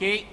Lucky?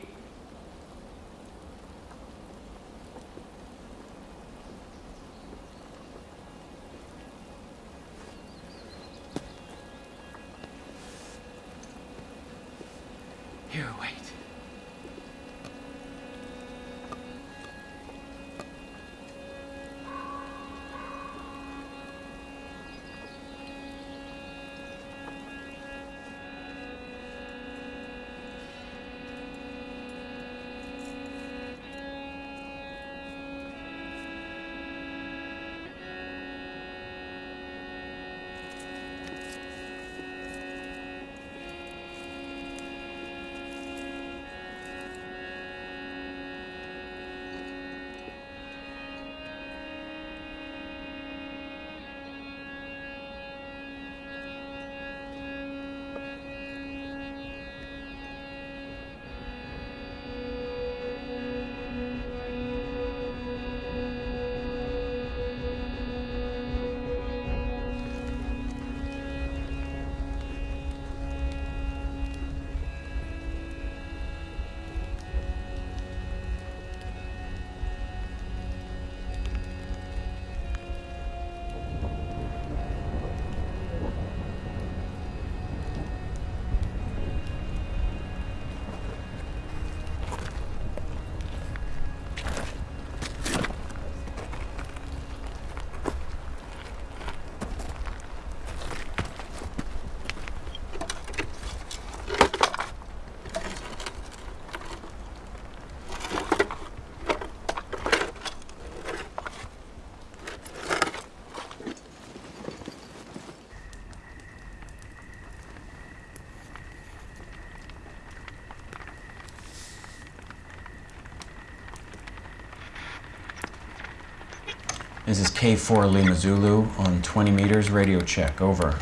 This is K4 Lima Zulu on 20 meters, radio check, over.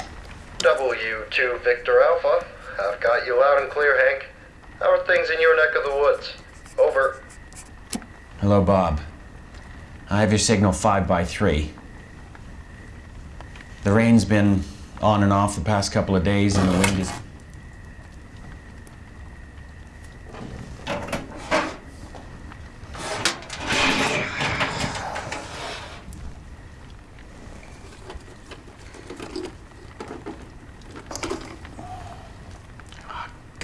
W2 Victor Alpha. I've got you loud and clear, Hank. How are things in your neck of the woods? Over. Hello, Bob. I have your signal 5 by 3 The rain's been on and off the past couple of days, and the wind is.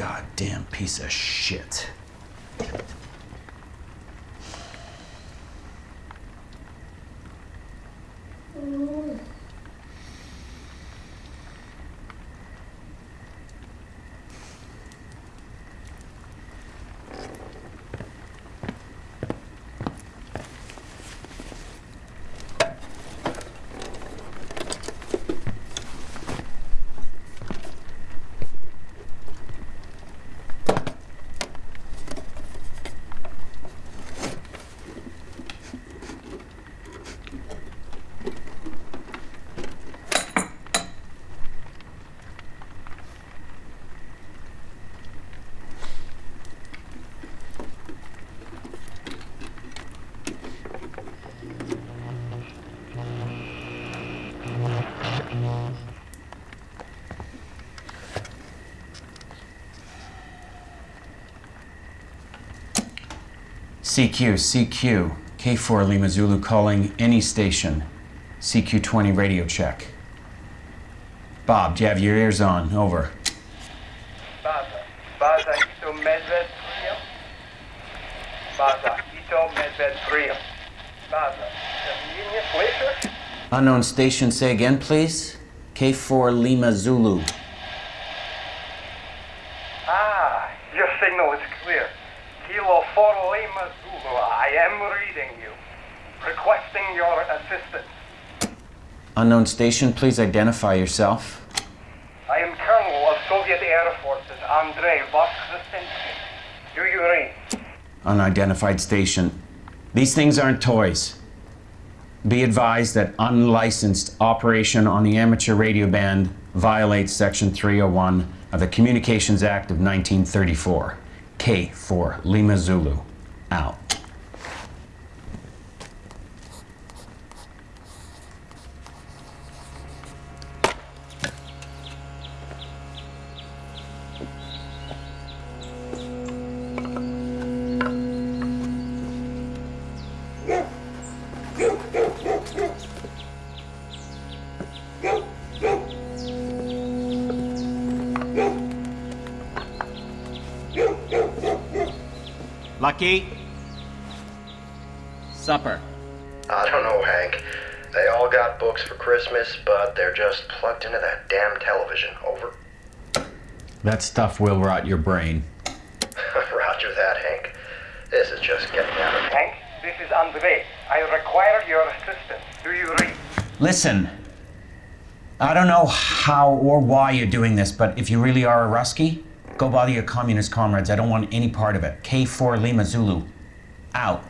Goddamn piece of shit. CQ, CQ, K4 Lima Zulu calling any station. CQ20 radio check. Bob, do you have your ears on? Over. Baza. Baza Ito Medved Priam. Baza Ito Medved Priam. Baza. Convenience later? Unknown station, say again, please. K4 Lima Zulu. Ah, your signal is clear. Kilo 4 Lima Zulu. I am reading you. Requesting your assistance. Unknown station, please identify yourself. I am Colonel of Soviet Air Forces Andrei Voskresenskiy. Do you read? Unidentified station. These things aren't toys. Be advised that unlicensed operation on the amateur radio band violates Section 301 of the Communications Act of 1934. K4, Lima Zulu. Out. Supper. I don't know, Hank. They all got books for Christmas, but they're just plugged into that damn television. Over. That stuff will rot your brain. Roger that, Hank. This is just getting out of Hank, this is Andre. I require your assistance. Do you read? Listen, I don't know how or why you're doing this, but if you really are a Rusky, go bother your communist comrades. I don't want any part of it. K4 Lima Zulu. Out.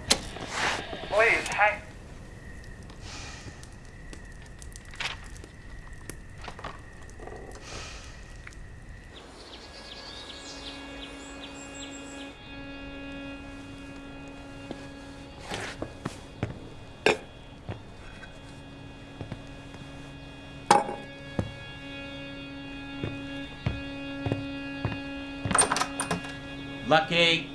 Lucky.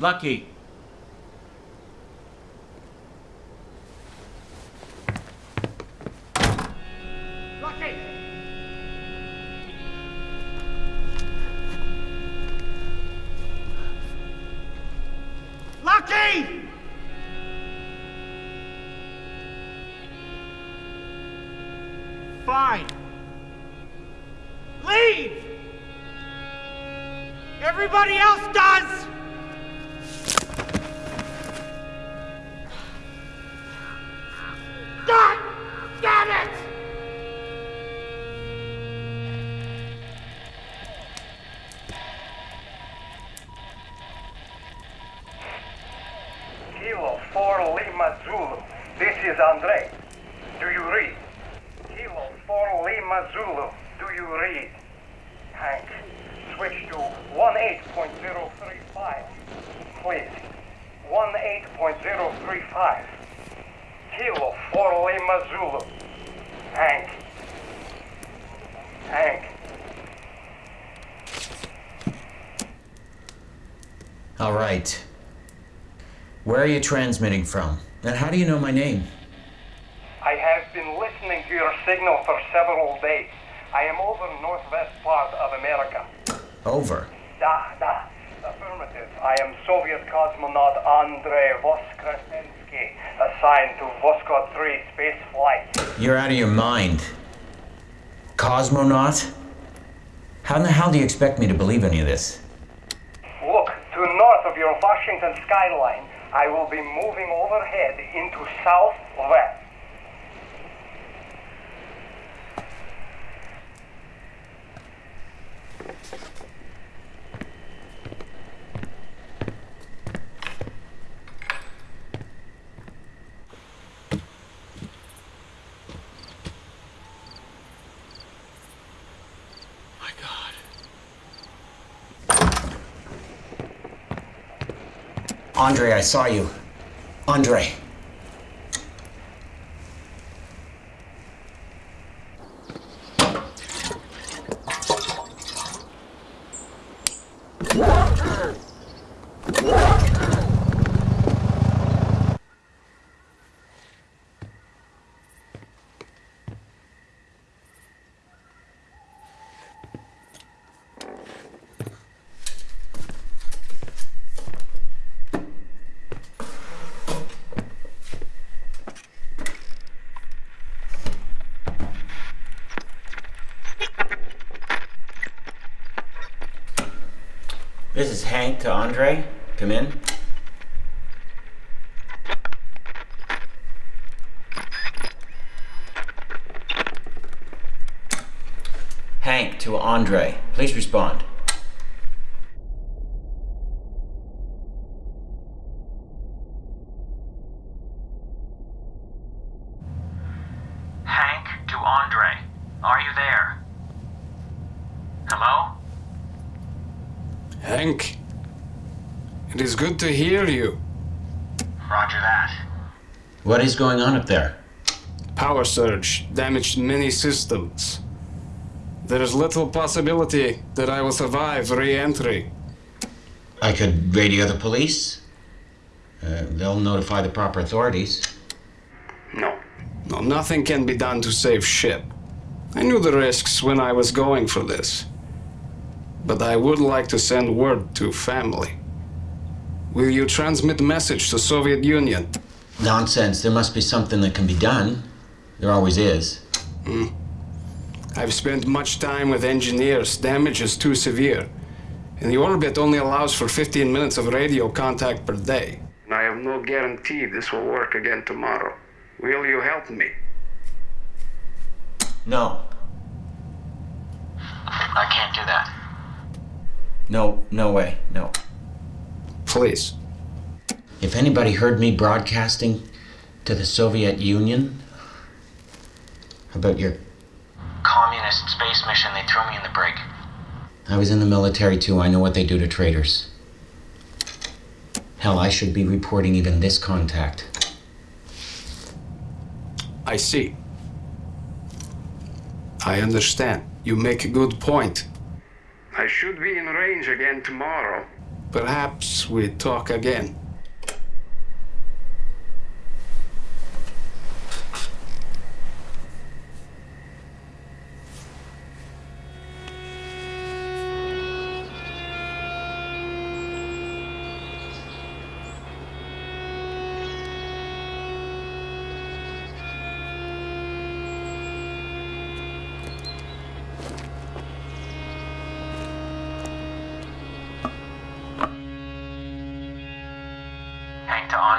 Lucky. Zulu. This is Andre. Do you read? Kilo 4 Lima Zulu. Do you read? Hank, switch to 18.035. Please. 18.035. Kilo 4 Lima Zulu. Hank. Hank. All right. Where are you transmitting from? And how do you know my name? I have been listening to your signal for several days. I am over northwest part of America. Over. Da, da. Affirmative. I am Soviet cosmonaut Andrei Voskresensky, assigned to Voskhod 3 space flight. You're out of your mind. Cosmonaut? How in the hell do you expect me to believe any of this? Look, to north of your Washington skyline, I will be moving overhead into southwest. My God. Andre, I saw you. Andre. Is Hank to Andre. Come in. Hank to Andre. Please respond. Hank to Andre. Are you there? Hello? Hank, it is good to hear you. Roger that. What is going on up there? Power surge damaged many systems. There is little possibility that I will survive re entry. I could radio the police. Uh, they'll notify the proper authorities. No. Nothing can be done to save ship. I knew the risks when I was going for this. But I would like to send word to family. Will you transmit message to Soviet Union? Nonsense. There must be something that can be done. There always is. Hmm. I've spent much time with engineers. Damage is too severe. And the orbit only allows for 15 minutes of radio contact per day. And I have no guarantee this will work again tomorrow. Will you help me? No. I can't do that. No, no way. No. Please. If anybody heard me broadcasting to the Soviet Union about your. Communist space mission, they threw me in the brig. I was in the military too. I know what they do to traitors. Hell, I should be reporting even this contact. I see. I understand. You make a good point. I should be in range again tomorrow. Perhaps we talk again.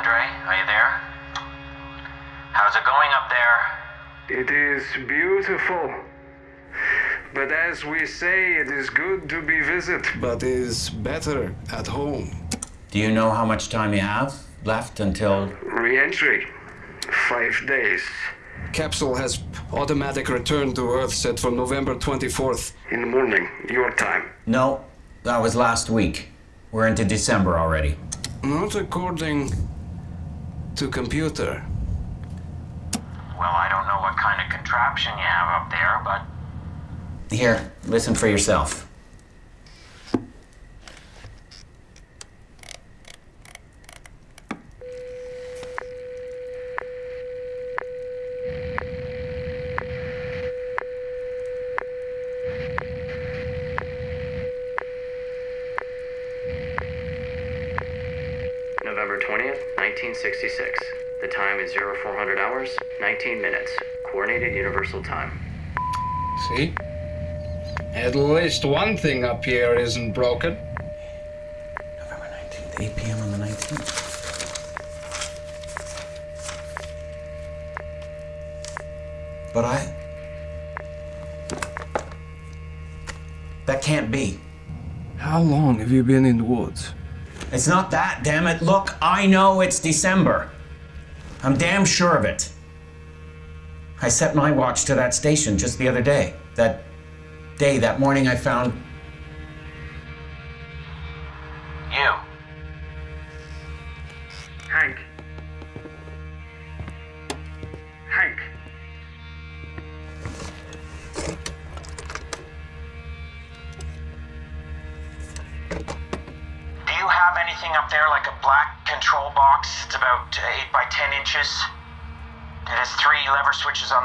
Andre, are you there? How's it going up there? It is beautiful. But as we say, it is good to be visited, but is better at home. Do you know how much time you have left until. Re-entry. Five days. Capsule has automatic return to Earth set for November 24th. In the morning, your time. No, that was last week. We're into December already. Not according to computer. Well, I don't know what kind of contraption you have up there, but Here, listen for yourself. The time 0400 hours, 19 minutes. Coordinated Universal Time. See? At least one thing up here isn't broken. November 19th, 8 p.m. on the 19th. But I. That can't be. How long have you been in the woods? It's not that, damn it. Look, I know it's December. I'm damn sure of it. I set my watch to that station just the other day. That day, that morning, I found.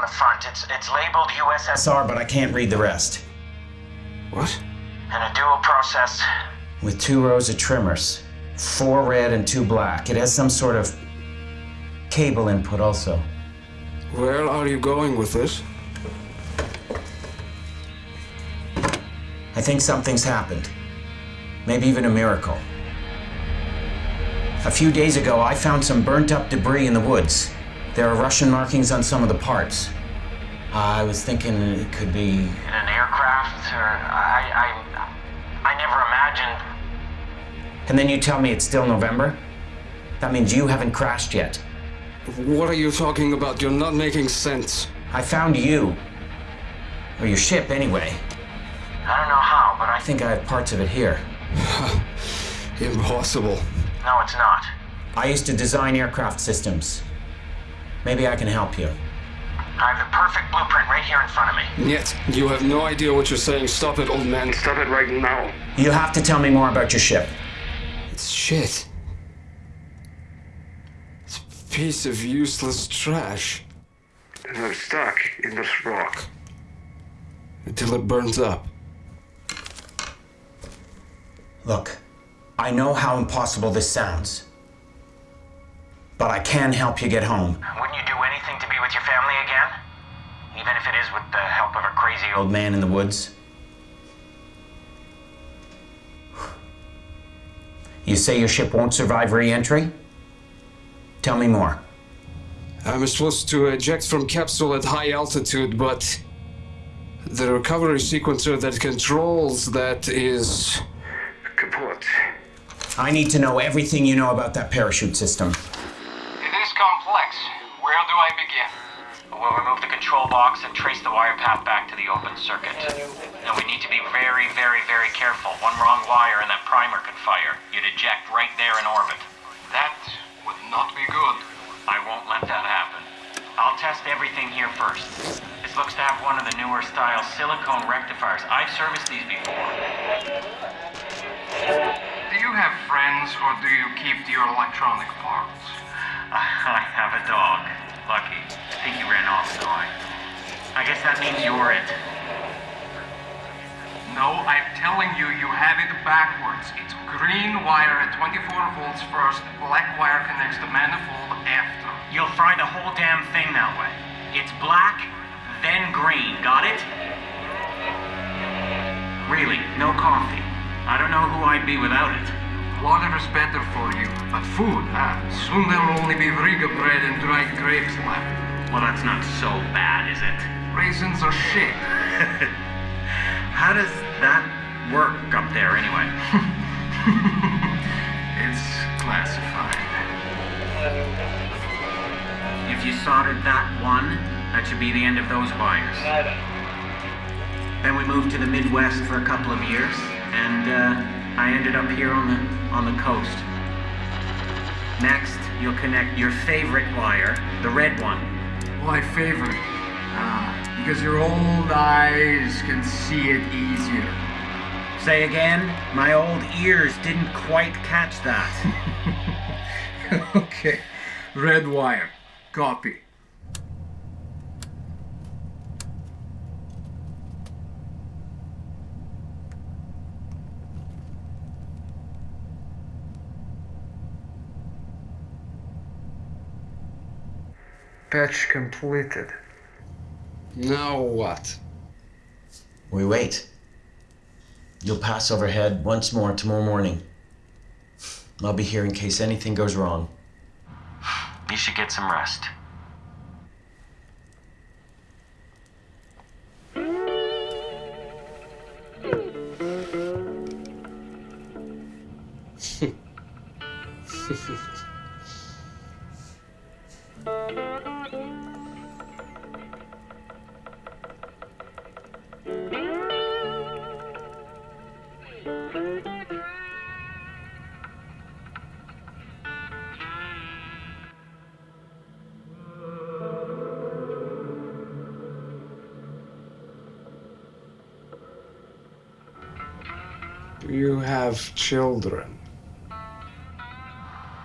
The front. It's it's labeled USSR, but I can't read the rest. What? and a dual process. With two rows of trimmers. Four red and two black. It has some sort of cable input also. Where are you going with this? I think something's happened. Maybe even a miracle. A few days ago, I found some burnt up debris in the woods. There are Russian markings on some of the parts. I was thinking it could be. In an aircraft, or I I I never imagined. And then you tell me it's still November? That means you haven't crashed yet. What are you talking about? You're not making sense. I found you. Or your ship, anyway. I don't know how, but I I think I have parts of it here. Impossible. no, it's not. I used to design aircraft systems. Maybe I can help you. I have the perfect blueprint right here in front of me. Yet, you have no idea what you're saying. Stop it, old man. Stop it right now. You have to tell me more about your ship. It's shit. It's a piece of useless trash. And I'm stuck in this rock. Until it burns up. Look, I know how impossible this sounds. But I can help you get home. Wouldn't you do anything to be with your family again? Even if it is with the help of a crazy old. Old man in the woods. You say your ship won't survive re entry? Tell me more. I'm supposed to eject from capsule at high altitude, but the recovery sequencer that controls that is kaput. I need to know everything you know about that parachute system. Complex. Where do I begin? We'll remove the control box and trace the wire path back to the open circuit. And we need to be very, very, very careful. One wrong wire and that primer could fire. You'd eject right there in orbit. That would not be good. I won't let that happen. I'll test everything here first. This looks to have one of the newer style silicon rectifiers. I've serviced these before. Do you have friends or do you keep your electronic parts? I have a dog. Lucky. I think he ran off. I, I guess that means you're it. No, I'm telling you, you have it backwards. It's green wire at 24 volts first, black wire connects the manifold after. You'll fry the whole damn thing that way. It's black, then green. Got it? Really, no coffee. I don't know who I'd be without it. Water is better for you, but food, ah, soon there'll only be Riga bread and dried grapes left. Well, that's not so bad, is it? Raisins are shit. How does that work up there, anyway? It's classified. If you soldered that one, that should be the end of those wires. Then we moved to the Midwest for a couple of years, and uh, I ended up here on the on the coast. Next, you'll connect your favorite wire, the red one. My favorite. Ah, because your old eyes can see it easier. Say again? My old ears didn't quite catch that. okay. Red wire. Copy. Patch completed. Now what? We wait. You'll pass overhead once more tomorrow morning. I'll be here in case anything goes wrong. You should get some rest. Do you have children?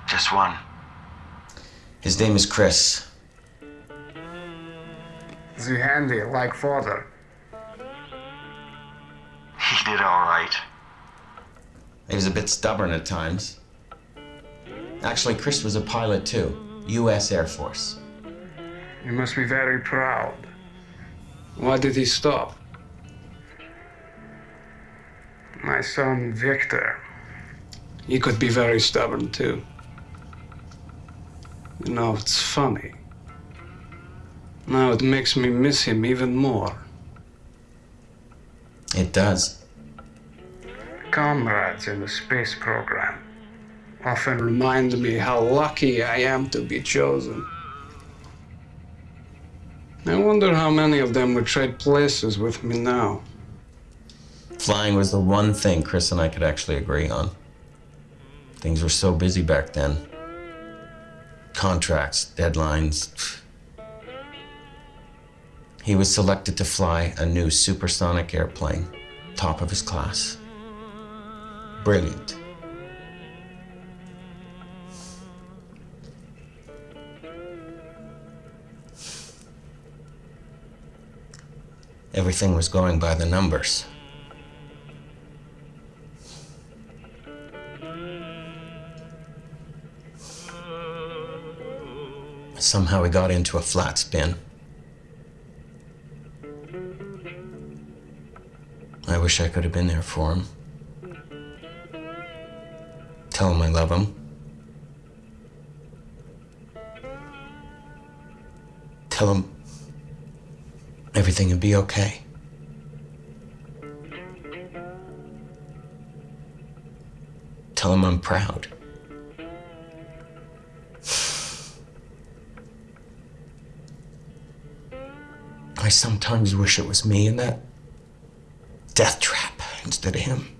Just one. His name is Chris. The handy, like father. He did all right. He was a bit stubborn at times. Actually, Chris was a pilot too, U.S. Air Force. You must be very proud. Why did he stop? Son Victor. He could be very stubborn too. You know, it's funny. Now it makes me miss him even more. It does. Comrades in the space program often remind me how lucky I am to be chosen. I wonder how many of them would trade places with me now. Flying was the one thing Chris and I could actually agree on. Things were so busy back then. Contracts, deadlines. He was selected to fly a new supersonic airplane, top of his class. Brilliant. everything was going by the numbers. Somehow we got into a flat spin. I wish I could have been there for him. Tell him I love him. Tell him everything would be okay. Tell him I'm proud. I sometimes wish it was me in that death trap instead of him.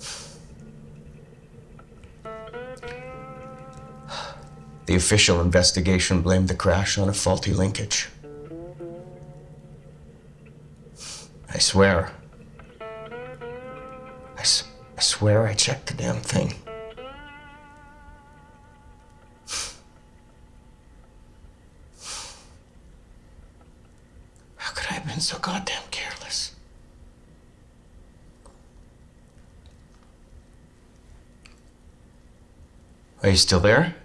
The official investigation blamed the crash on a faulty linkage. I swear. I, swear I checked the damn thing. So goddamn careless? Are you still there?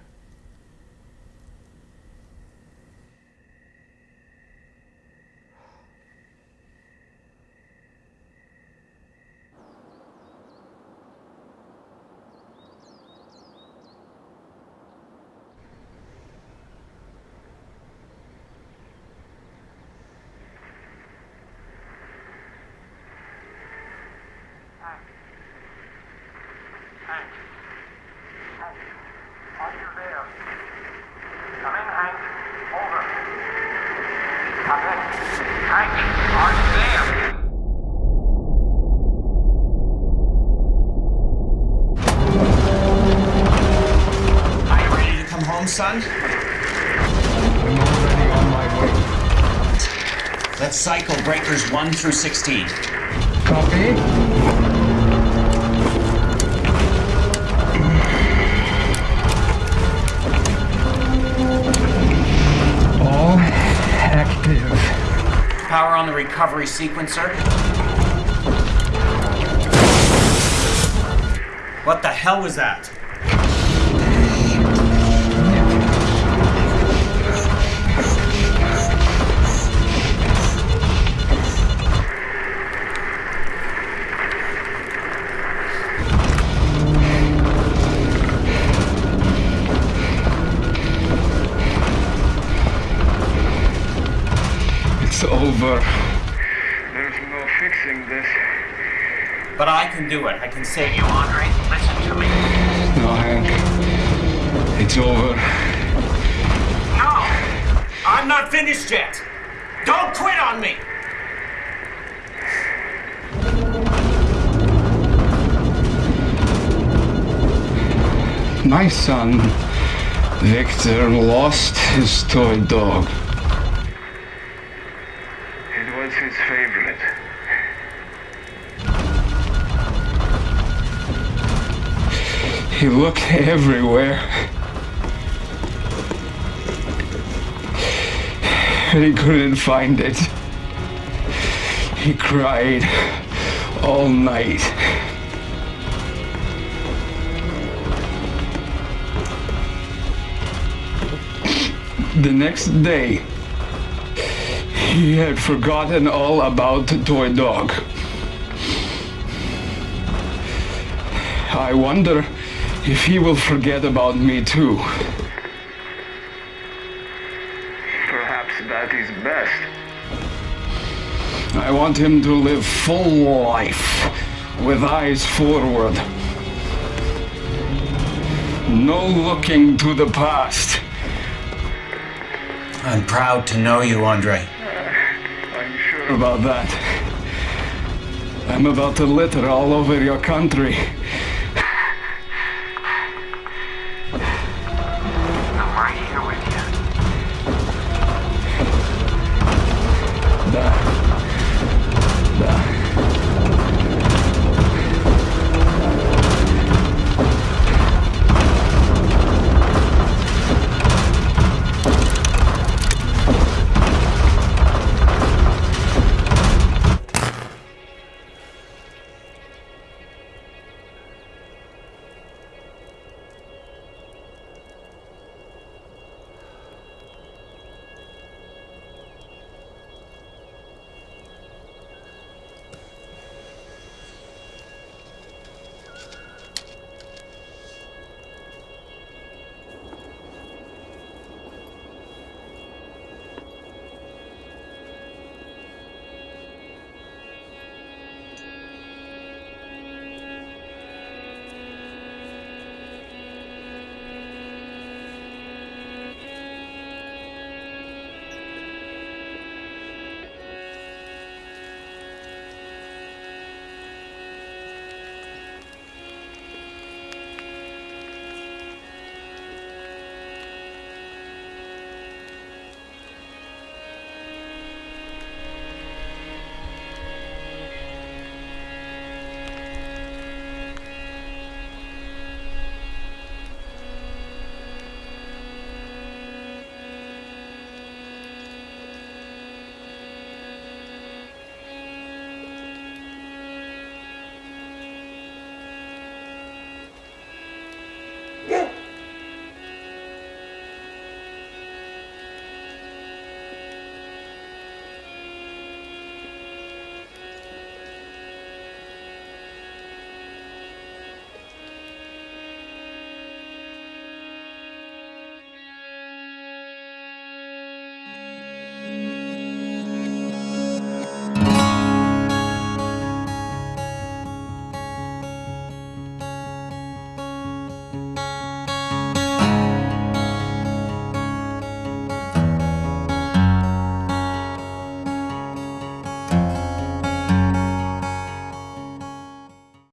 Hank. Are you there? Come in, Hank. Over. Come in. Hank, are you there? Are you ready to come home, son? I'm already on my way. Let's cycle breakers 1 through 16. Copy. On the recovery sequencer. What the hell was that? Can do it. I can save you, Andre. Listen to me. No, Hank. It's over. No! I'm not finished yet! Don't quit on me! My son, Victor, lost his toy dog. He looked everywhere. And he couldn't find it. He cried all night. The next day, he had forgotten all about the toy dog. I wonder if he will forget about me too. Perhaps that is best. I want him to live full life with eyes forward. No looking to the past. I'm proud to know you, Andre. I'm sure about that. I'm about to litter all over your country.